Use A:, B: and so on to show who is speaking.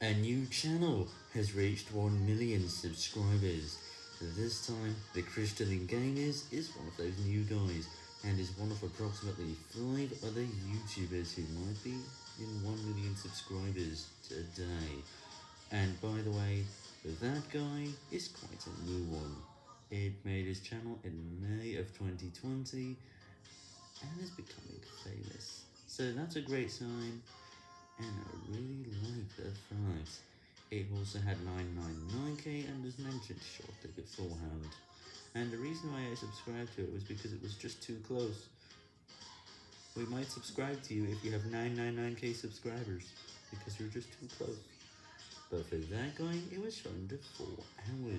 A: A new channel has reached 1 million subscribers. This time, the Crystalline Gamers is one of those new guys, and is one of approximately 5 other YouTubers who might be in 1 million subscribers today. And by the way, that guy is quite a new one. It made his channel in May of 2020, and is becoming famous. So that's a great sign it also had 999k and was mentioned shortly beforehand. And the reason why I subscribed to it was because it was just too close. We might subscribe to you if you have 999k subscribers, because you're just too close. But for that guy, it was shown to 4 hours.